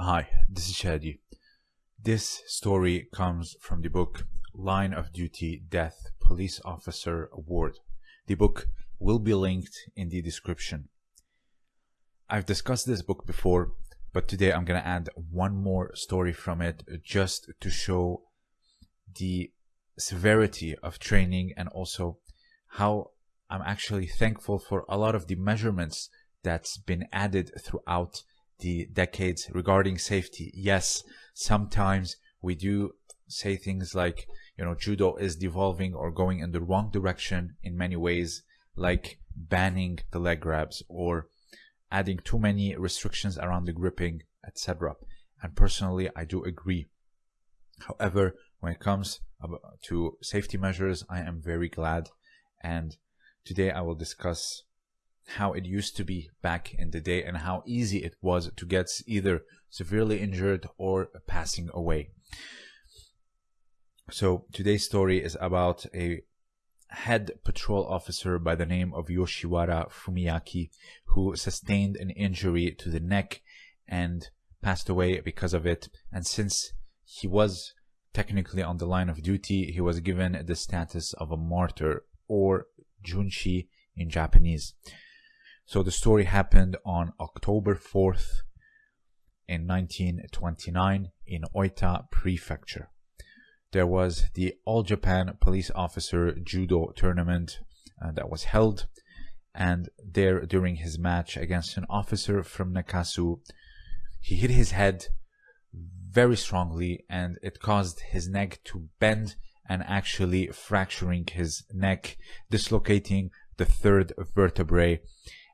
Hi, this is Shadi. This story comes from the book Line of Duty Death Police Officer Award. The book will be linked in the description. I've discussed this book before, but today I'm going to add one more story from it just to show the severity of training and also how I'm actually thankful for a lot of the measurements that's been added throughout the decades regarding safety. Yes, sometimes we do say things like, you know, judo is devolving or going in the wrong direction in many ways, like banning the leg grabs or adding too many restrictions around the gripping, etc. And personally, I do agree. However, when it comes to safety measures, I am very glad. And today I will discuss how it used to be back in the day and how easy it was to get either severely injured or passing away. So today's story is about a head patrol officer by the name of Yoshiwara Fumiaki who sustained an injury to the neck and passed away because of it. And since he was technically on the line of duty, he was given the status of a martyr or junshi in Japanese. So the story happened on October 4th in 1929 in Oita Prefecture. There was the All Japan Police Officer Judo tournament uh, that was held, and there during his match against an officer from Nakasu, he hit his head very strongly and it caused his neck to bend and actually fracturing his neck, dislocating the third vertebrae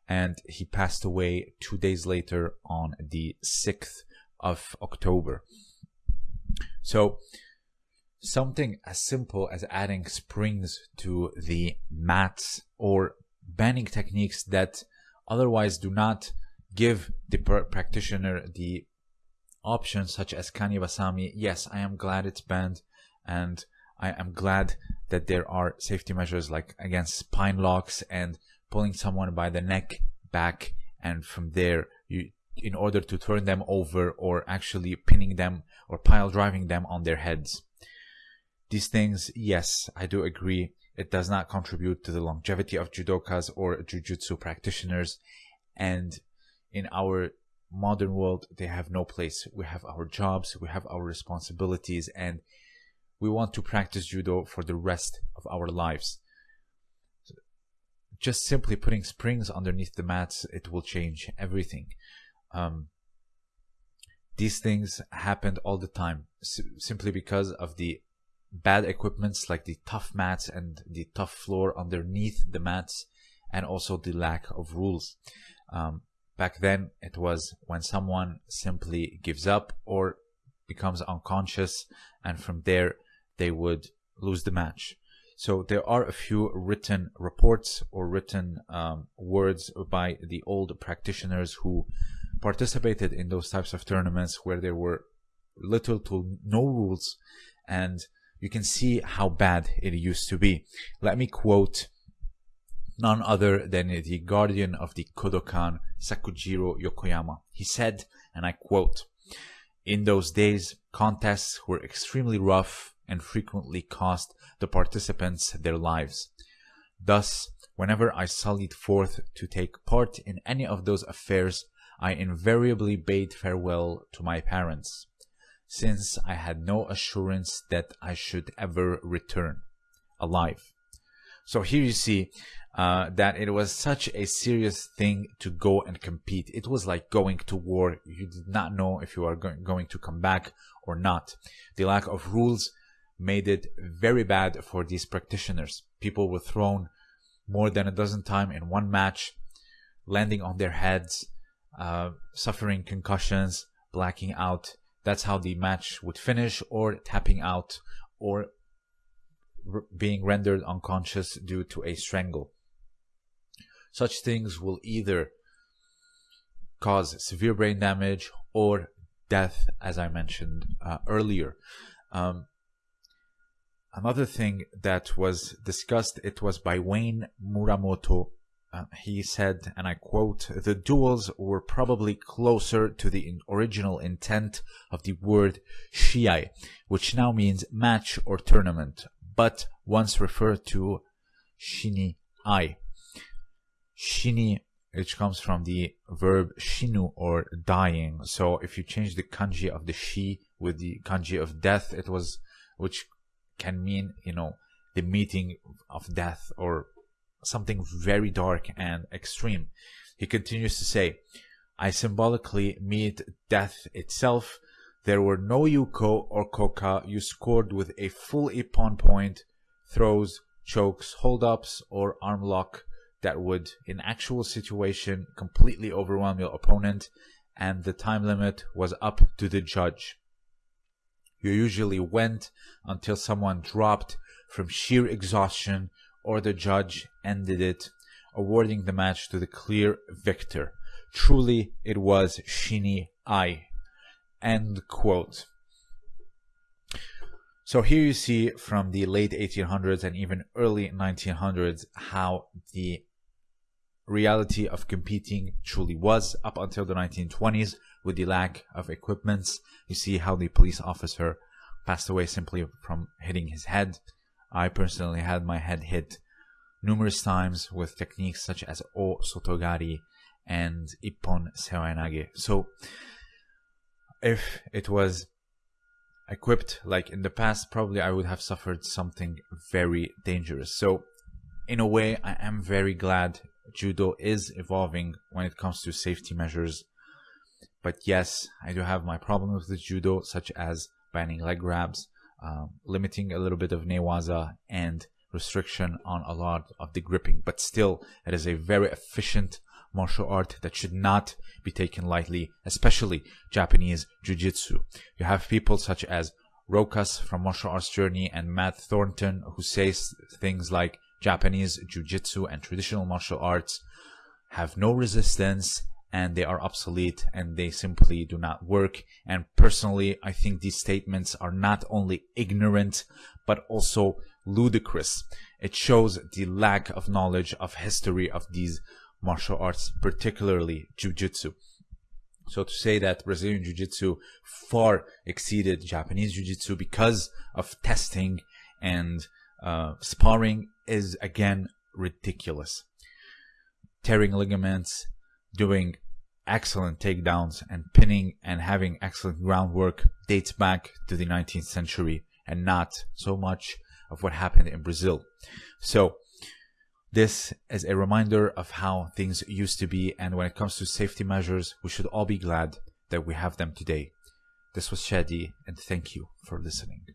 and he passed away two days later on the 6th of October. So, something as simple as adding springs to the mats or banning techniques that otherwise do not give the practitioner the options such as Kani Yes, I am glad it's banned and I am glad that there are safety measures like against spine locks and pulling someone by the neck back and from there you in order to turn them over or actually pinning them or pile driving them on their heads. These things, yes, I do agree, it does not contribute to the longevity of judokas or jujutsu practitioners. And in our modern world, they have no place. We have our jobs, we have our responsibilities, and we want to practice judo for the rest of our lives just simply putting springs underneath the mats, it will change everything. Um, these things happened all the time simply because of the bad equipments like the tough mats and the tough floor underneath the mats and also the lack of rules. Um, back then it was when someone simply gives up or becomes unconscious and from there they would lose the match. So there are a few written reports or written um, words by the old practitioners who participated in those types of tournaments where there were little to no rules and you can see how bad it used to be. Let me quote none other than the guardian of the Kodokan, Sakujiro Yokoyama. He said, and I quote, In those days, contests were extremely rough and frequently cost the participants their lives. Thus, whenever I sallied forth to take part in any of those affairs, I invariably bade farewell to my parents, since I had no assurance that I should ever return alive. So here you see uh, that it was such a serious thing to go and compete. It was like going to war. You did not know if you are go going to come back or not. The lack of rules made it very bad for these practitioners. People were thrown more than a dozen times in one match, landing on their heads, uh, suffering concussions, blacking out. That's how the match would finish, or tapping out, or being rendered unconscious due to a strangle. Such things will either cause severe brain damage or death, as I mentioned uh, earlier. Um, Another thing that was discussed, it was by Wayne Muramoto, uh, he said, and I quote, the duels were probably closer to the in original intent of the word shiai, which now means match or tournament, but once referred to shini. Shini, which comes from the verb shinu or dying. So if you change the kanji of the shi with the kanji of death, it was, which can mean, you know, the meeting of death or something very dark and extreme. He continues to say, I symbolically meet death itself. There were no Yuko or Koka. You scored with a full Ippon point, throws, chokes, hold-ups, or arm lock that would, in actual situation, completely overwhelm your opponent, and the time limit was up to the judge. You usually went until someone dropped from sheer exhaustion or the judge ended it, awarding the match to the clear victor. Truly, it was Shini Ai. End quote. So here you see from the late 1800s and even early 1900s how the reality of competing truly was up until the 1920s with the lack of equipments. You see how the police officer passed away simply from hitting his head. I personally had my head hit numerous times with techniques such as O Sotogari and Ippon Seoinage. So if it was equipped like in the past, probably I would have suffered something very dangerous. So in a way, I am very glad judo is evolving when it comes to safety measures. But yes, I do have my problems with the judo, such as banning leg grabs, um, limiting a little bit of newaza, and restriction on a lot of the gripping. But still, it is a very efficient martial art that should not be taken lightly, especially Japanese Jiu-Jitsu. You have people such as Rokas from Martial Arts Journey and Matt Thornton who says things like Japanese Jiu-Jitsu and traditional martial arts have no resistance and they are obsolete and they simply do not work. And personally, I think these statements are not only ignorant, but also ludicrous. It shows the lack of knowledge of history of these martial arts, particularly Jiu-Jitsu. So to say that Brazilian Jiu-Jitsu far exceeded Japanese Jiu-Jitsu because of testing and uh, sparring is again ridiculous. Tearing ligaments, doing excellent takedowns and pinning and having excellent groundwork dates back to the 19th century and not so much of what happened in Brazil. So this is a reminder of how things used to be and when it comes to safety measures, we should all be glad that we have them today. This was Shadi and thank you for listening.